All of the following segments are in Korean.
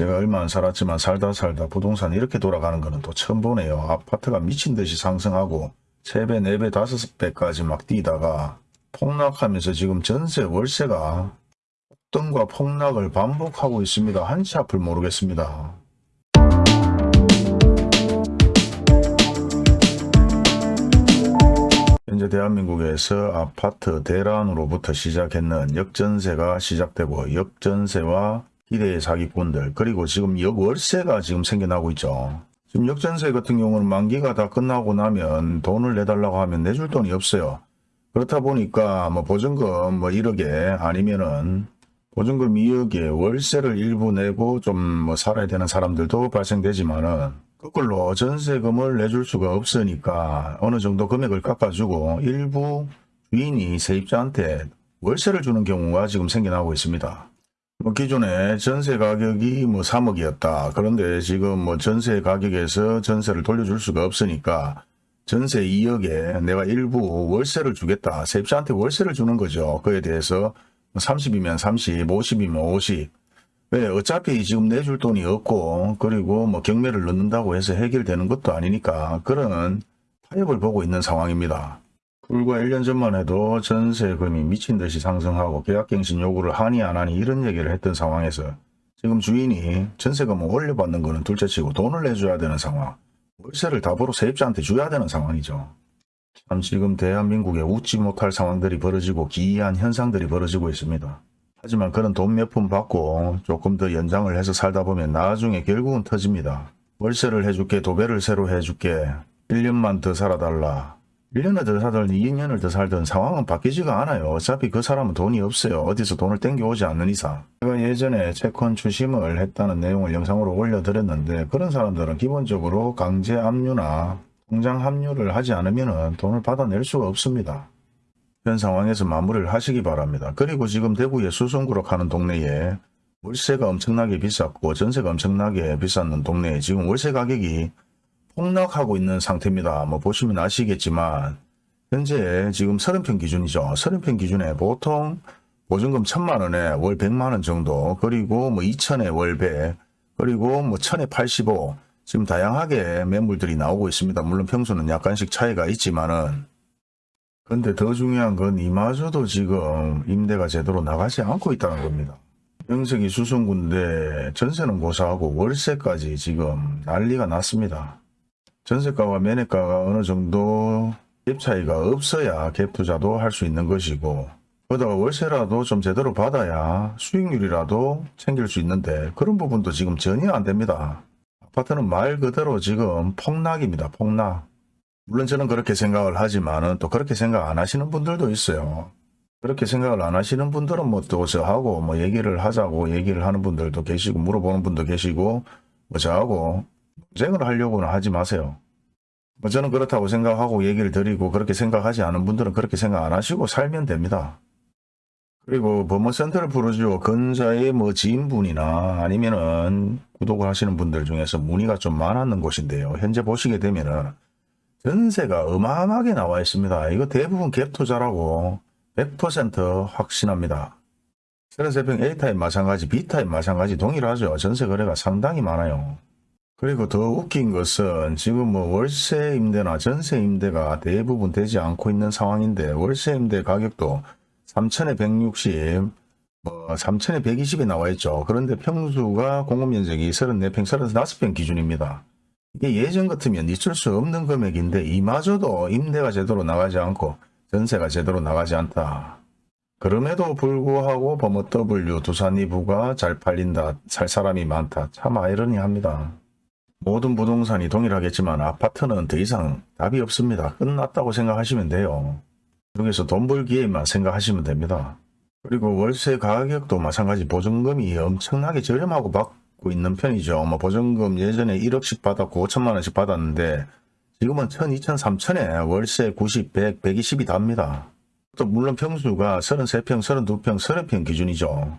제가 얼마 안 살았지만 살다 살다 부동산 이렇게 돌아가는 거는 또 처음 보네요. 아파트가 미친 듯이 상승하고 3배, 4배, 5배까지 막 뛰다가 폭락하면서 지금 전세 월세가 폭등과 폭락을 반복하고 있습니다. 한치 앞을 모르겠습니다. 현재 대한민국에서 아파트 대란으로부터 시작했는 역전세가 시작되고 역전세와 기대의 사기꾼들 그리고 지금 역월세가 지금 생겨나고 있죠. 지금 역전세 같은 경우는 만기가 다 끝나고 나면 돈을 내달라고 하면 내줄 돈이 없어요. 그렇다 보니까 뭐 보증금 뭐 1억에 아니면은 보증금 2억에 월세를 일부 내고 좀 뭐 살아야 되는 사람들도 발생되지만은 거꾸로 전세금을 내줄 수가 없으니까 어느 정도 금액을 깎아주고 일부 주인이 세입자한테 월세를 주는 경우가 지금 생겨나고 있습니다. 뭐 기존에 전세 가격이 뭐 3억이었다. 그런데 지금 뭐 전세 가격에서 전세를 돌려줄 수가 없으니까 전세 2억에 내가 일부 월세를 주겠다. 세입자한테 월세를 주는 거죠. 그에 대해서 30이면 30, 50이면 50. 왜 어차피 지금 내줄 돈이 없고 그리고 뭐 경매를 넣는다고 해서 해결되는 것도 아니니까 그런 타협을 보고 있는 상황입니다. 불과 1년 전만 해도 전세금이 미친 듯이 상승하고 계약갱신 요구를 하니 안 하니 이런 얘기를 했던 상황에서 지금 주인이 전세금을 올려받는 거는 둘째치고 돈을 내줘야 되는 상황 월세를 답으로 세입자한테 줘야 되는 상황이죠. 참 지금 대한민국에 웃지 못할 상황들이 벌어지고 기이한 현상들이 벌어지고 있습니다. 하지만 그런 돈 몇 푼 받고 조금 더 연장을 해서 살다 보면 나중에 결국은 터집니다. 월세를 해줄게 도배를 새로 해줄게 1년만 더 살아달라. 1년을 더 살든 2년을 더 살든 상황은 바뀌지가 않아요. 어차피 그 사람은 돈이 없어요. 어디서 돈을 땡겨오지 않는 이상. 제가 예전에 채권 추심을 했다는 내용을 영상으로 올려드렸는데 그런 사람들은 기본적으로 강제 압류나 통장 합류를 하지 않으면 돈을 받아낼 수가 없습니다. 현 상황에서 마무리를 하시기 바랍니다. 그리고 지금 대구의 수성구로 하는 동네에 월세가 엄청나게 비쌌고 전세가 엄청나게 비쌌는 동네에 지금 월세 가격이 폭락하고 있는 상태입니다. 뭐 보시면 아시겠지만 현재 지금 30평 기준이죠. 30평 기준에 보통 보증금 1000만 원에 월 100만 원 정도 그리고 뭐 2000에 월 100, 그리고 뭐 1000에 85 지금 다양하게 매물들이 나오고 있습니다. 물론 평수는 약간씩 차이가 있지만은 근데 더 중요한 건 이마저도 지금 임대가 제대로 나가지 않고 있다는 겁니다. 명색이 수성구인데 전세는 고사하고 월세까지 지금 난리가 났습니다. 전세가와 매매가가 어느 정도 갭 차이가 없어야 갭 투자도 할 수 있는 것이고 거기다가 월세라도 좀 제대로 받아야 수익률이라도 챙길 수 있는데 그런 부분도 지금 전혀 안 됩니다. 아파트는 말 그대로 지금 폭락입니다. 폭락. 물론 저는 그렇게 생각을 하지만은 또 그렇게 생각 안 하시는 분들도 있어요. 그렇게 생각을 안 하시는 분들은 뭐또 저하고 뭐 얘기를 하자고 얘기를 하는 분들도 계시고 물어보는 분도 계시고 뭐 저하고 논 쟁을 하려고는 하지 마세요. 뭐 저는 그렇다고 생각하고 얘기를 드리고 그렇게 생각하지 않은 분들은 그렇게 생각 안 하시고 살면 됩니다. 그리고 법무센터를 부르죠. 근자의 뭐 지인분이나 아니면은 구독을 하시는 분들 중에서 문의가 좀 많았는 곳인데요. 현재 보시게 되면은 전세가 어마어마하게 나와 있습니다. 이거 대부분 갭 투자라고 100% 확신합니다. 33평 A타입 마찬가지, B타입 마찬가지 동일하죠. 전세 거래가 상당히 많아요. 그리고 더 웃긴 것은 지금 뭐 월세 임대나 전세 임대가 대부분 되지 않고 있는 상황인데 월세 임대 가격도 3천에 160, 뭐 3천에 120이 나와 있죠. 그런데 평수가 공급면적이 34평, 35평 기준입니다. 이게 예전 같으면 있을 수 없는 금액인데 이마저도 임대가 제대로 나가지 않고 전세가 제대로 나가지 않다. 그럼에도 불구하고 범어 W 두산 이부가 잘 팔린다. 살 사람이 많다. 참 아이러니합니다. 모든 부동산이 동일하겠지만 아파트는 더 이상 답이 없습니다. 끝났다고 생각하시면 돼요. 여기서 돈 벌기에만 생각하시면 됩니다. 그리고 월세 가격도 마찬가지 보증금이 엄청나게 저렴하고 받고 있는 편이죠. 뭐 보증금 예전에 1억씩 받았고 5천만 원씩 받았는데 지금은 1천, 2천, 3천에 월세 90, 100, 120이 답니다. 또 물론 평수가 33평, 32평, 30평 기준이죠.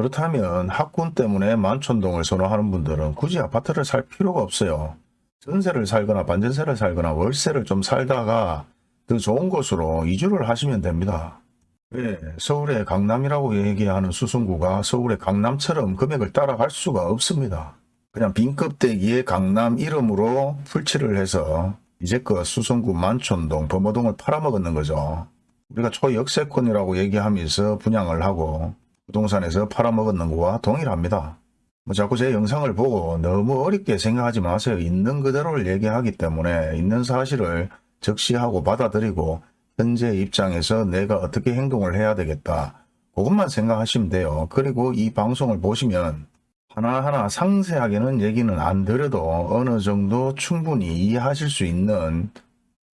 그렇다면 학군 때문에 만촌동을 선호하는 분들은 굳이 아파트를 살 필요가 없어요. 전세를 살거나 반전세를 살거나 월세를 좀 살다가 더 좋은 곳으로 이주를 하시면 됩니다. 왜 서울의 강남이라고 얘기하는 수성구가 서울의 강남처럼 금액을 따라갈 수가 없습니다. 그냥 빈껍데기에 강남 이름으로 풀칠을 해서 이제껏 수성구 만촌동 범어동을 팔아먹었는 거죠. 우리가 초역세권이라고 얘기하면서 분양을 하고 부동산에서 팔아먹었는 거와 동일합니다. 뭐 자꾸 제 영상을 보고 너무 어렵게 생각하지 마세요. 있는 그대로를 얘기하기 때문에 있는 사실을 적시하고 받아들이고 현재 입장에서 내가 어떻게 행동을 해야 되겠다. 그것만 생각하시면 돼요. 그리고 이 방송을 보시면 하나하나 상세하게는 얘기는 안 드려도 어느 정도 충분히 이해하실 수 있는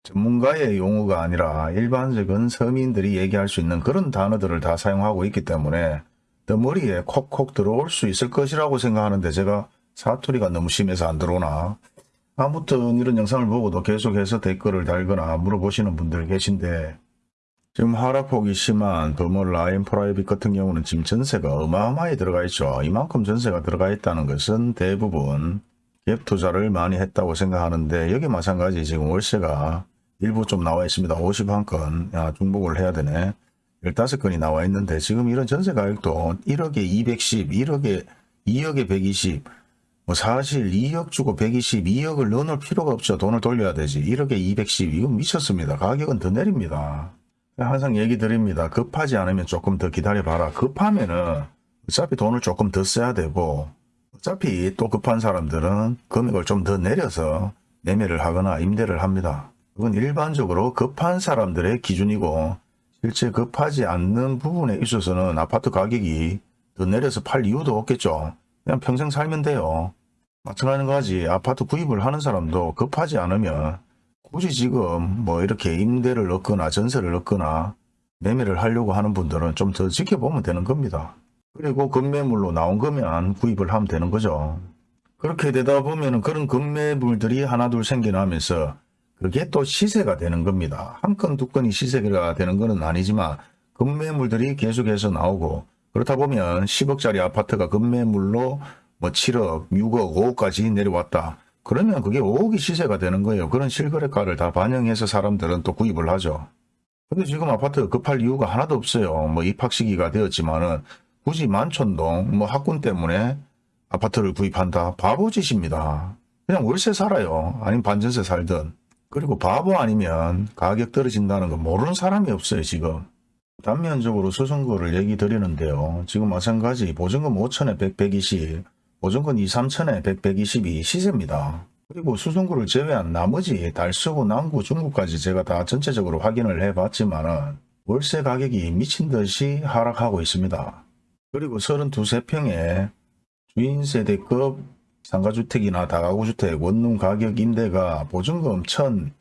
전문가의 용어가 아니라 일반적인 서민들이 얘기할 수 있는 그런 단어들을 다 사용하고 있기 때문에 더 머리에 콕콕 들어올 수 있을 것이라고 생각하는데 제가 사투리가 너무 심해서 안 들어오나 아무튼 이런 영상을 보고도 계속해서 댓글을 달거나 물어보시는 분들 계신데 지금 하락폭이 심한 더머 라인 프라이빗 같은 경우는 지금 전세가 어마어마하게 들어가 있죠. 이만큼 전세가 들어가 있다는 것은 대부분 갭 투자를 많이 했다고 생각하는데 여기 마찬가지 지금 월세가 일부 좀 나와 있습니다. 51건 야, 중복을 해야 되네. 15건이 나와 있는데 지금 이런 전세 가격도 1억에 210, 1억에 2억에 120, 뭐 사실 2억 주고 120, 2억을 넣어놓을 필요가 없죠. 돈을 돌려야 되지. 1억에 210, 이건 미쳤습니다. 가격은 더 내립니다. 항상 얘기 드립니다. 급하지 않으면 조금 더 기다려봐라. 급하면은 어차피 돈을 조금 더 써야 되고 어차피 또 급한 사람들은 금액을 좀 더 내려서 매매를 하거나 임대를 합니다. 그건 일반적으로 급한 사람들의 기준이고 실제 급하지 않는 부분에 있어서는 아파트 가격이 더 내려서 팔 이유도 없겠죠. 그냥 평생 살면 돼요. 마찬가지 아파트 구입을 하는 사람도 급하지 않으면 굳이 지금 뭐 이렇게 임대를 넣거나 전세를 넣거나 매매를 하려고 하는 분들은 좀 더 지켜보면 되는 겁니다. 그리고 급매물로 나온 거면 구입을 하면 되는 거죠. 그렇게 되다 보면 그런 급매물들이 하나 둘 생겨나면서 그게 또 시세가 되는 겁니다. 한 건, 두 건이 시세가 되는 것은 아니지만 급매물들이 계속해서 나오고 그렇다 보면 10억짜리 아파트가 급매물로 뭐 7억, 6억, 5억까지 내려왔다. 그러면 그게 5억이 시세가 되는 거예요. 그런 실거래가를 다 반영해서 사람들은 또 구입을 하죠. 근데 지금 아파트가 급할 이유가 하나도 없어요. 뭐 입학 시기가 되었지만은 굳이 만촌동 뭐 학군 때문에 아파트를 구입한다. 바보짓입니다. 그냥 월세 살아요. 아니면 반전세 살든. 그리고 바보 아니면 가격 떨어진다는 거 모르는 사람이 없어요. 지금. 단면적으로 수선거를 얘기 드리는데요. 지금 마찬가지 보증금 5천에 100, 120, 보증금 2, 3천에 100, 120이 시세입니다. 그리고 수성구를 제외한 나머지 달서구, 남구, 중구까지 제가 다 전체적으로 확인을 해봤지만 월세 가격이 미친 듯이 하락하고 있습니다. 그리고 32세평의 주인세대급 상가주택이나 다가구주택 원룸 가격 임대가 보증금 1천,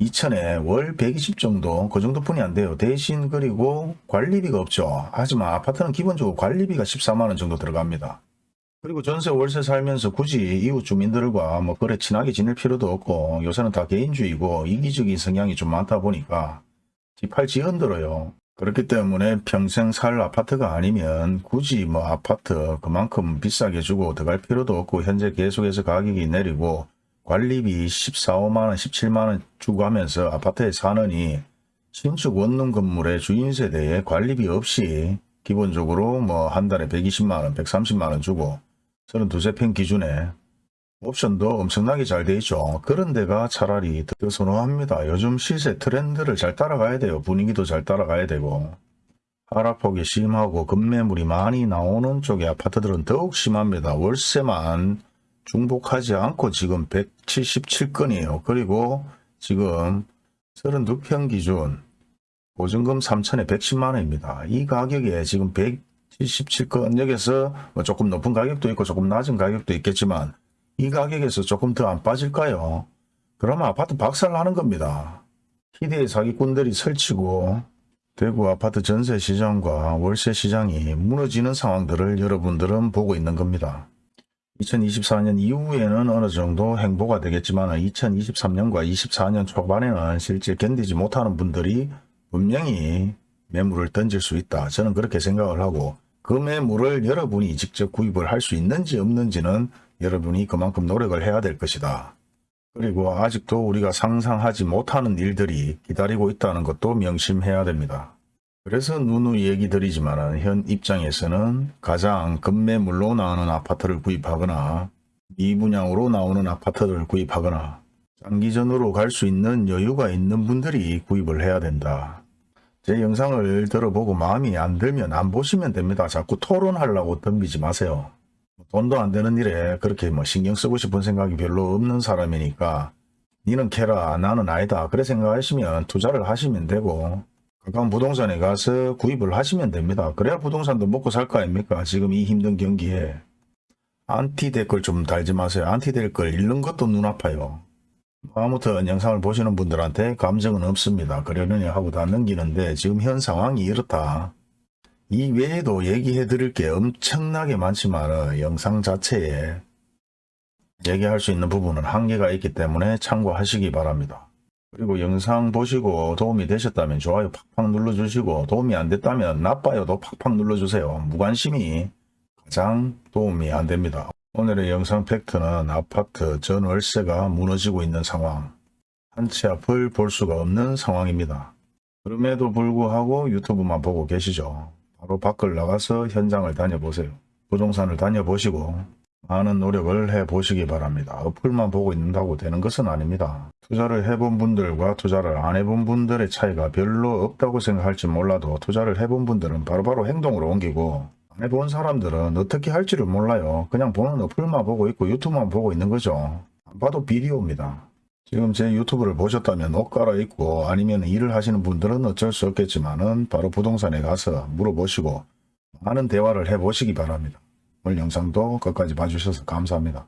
2천에 월 120 정도 그 정도뿐이 안 돼요. 대신 그리고 관리비가 없죠. 하지만 아파트는 기본적으로 관리비가 14만원 정도 들어갑니다. 그리고 전세 월세 살면서 굳이 이웃 주민들과 뭐 그래 친하게 지낼 필요도 없고 요새는 다 개인주의고 이기적인 성향이 좀 많다 보니까 집팔지 흔들어요. 그렇기 때문에 평생 살 아파트가 아니면 굳이 뭐 아파트 그만큼 비싸게 주고 들어갈 필요도 없고 현재 계속해서 가격이 내리고 관리비 14, 5만원, 17만원 주고 하면서 아파트에 사느니 신축 원룸 건물의 주인 세대에 관리비 없이 기본적으로 뭐 한 달에 120만원, 130만원 주고 32세 평 기준에 옵션도 엄청나게 잘 돼 있죠. 그런 데가 차라리 더 선호합니다. 요즘 시세 트렌드를 잘 따라가야 돼요. 분위기도 잘 따라가야 되고 하락폭이 심하고 급매물이 많이 나오는 쪽의 아파트들은 더욱 심합니다. 월세만 중복하지 않고 지금 177건이에요. 그리고 지금 32평 기준 보증금 3천에 110만원입니다. 이 가격에 지금 177건 여기서 뭐 조금 높은 가격도 있고 조금 낮은 가격도 있겠지만 이 가격에서 조금 더 안 빠질까요? 그러면 아파트 박살나는 겁니다. 희대의 사기꾼들이 설치고 대구 아파트 전세 시장과 월세 시장이 무너지는 상황들을 여러분들은 보고 있는 겁니다. 2024년 이후에는 어느 정도 행보가 되겠지만 2023년과 24년 초반에는 실제 견디지 못하는 분들이 분명히 매물을 던질 수 있다. 저는 그렇게 생각을 하고 그 매물을 여러분이 직접 구입을 할 수 있는지 없는지는 여러분이 그만큼 노력을 해야 될 것이다. 그리고 아직도 우리가 상상하지 못하는 일들이 기다리고 있다는 것도 명심해야 됩니다. 그래서 누누이 얘기 드리지만 현 입장에서는 가장 급매물로 나오는 아파트를 구입하거나 미분양으로 나오는 아파트를 구입하거나 장기전으로 갈 수 있는 여유가 있는 분들이 구입을 해야 된다. 제 영상을 들어보고 마음이 안 들면 안 보시면 됩니다. 자꾸 토론하려고 덤비지 마세요. 돈도 안 되는 일에 그렇게 뭐 신경 쓰고 싶은 생각이 별로 없는 사람이니까 니는 캐라 나는 아니다 그래 생각하시면 투자를 하시면 되고 가까운 부동산에 가서 구입을 하시면 됩니다. 그래야 부동산도 먹고 살 거 아닙니까? 지금 이 힘든 경기에 안티 댓글 좀 달지 마세요. 안티 댓글 읽는 것도 눈 아파요. 아무튼 영상을 보시는 분들한테 감정은 없습니다. 그러려니 하고 다 넘기는데 지금 현 상황이 이렇다. 이 외에도 얘기해 드릴 게 엄청나게 많지만 영상 자체에 얘기할 수 있는 부분은 한계가 있기 때문에 참고하시기 바랍니다. 그리고 영상 보시고 도움이 되셨다면 좋아요 팍팍 눌러주시고 도움이 안 됐다면 나빠요도 팍팍 눌러주세요. 무관심이 가장 도움이 안 됩니다. 오늘의 영상 팩트는 아파트 전월세가 무너지고 있는 상황. 한치 앞을 볼 수가 없는 상황입니다. 그럼에도 불구하고 유튜브만 보고 계시죠. 바로 밖을 나가서 현장을 다녀보세요. 부동산을 다녀보시고 많은 노력을 해보시기 바랍니다. 어플만 보고 있는다고 되는 것은 아닙니다. 투자를 해본 분들과 투자를 안 해본 분들의 차이가 별로 없다고 생각할지 몰라도 투자를 해본 분들은 바로바로 행동으로 옮기고 안 해본 사람들은 어떻게 할지를 몰라요. 그냥 보는 어플만 보고 있고 유튜브만 보고 있는 거죠. 안 봐도 비디오입니다. 지금 제 유튜브를 보셨다면 옷 갈아입고 아니면 일을 하시는 분들은 어쩔 수 없겠지만 은 바로 부동산에 가서 물어보시고 많은 대화를 해보시기 바랍니다. 오늘 영상도 끝까지 봐주셔서 감사합니다.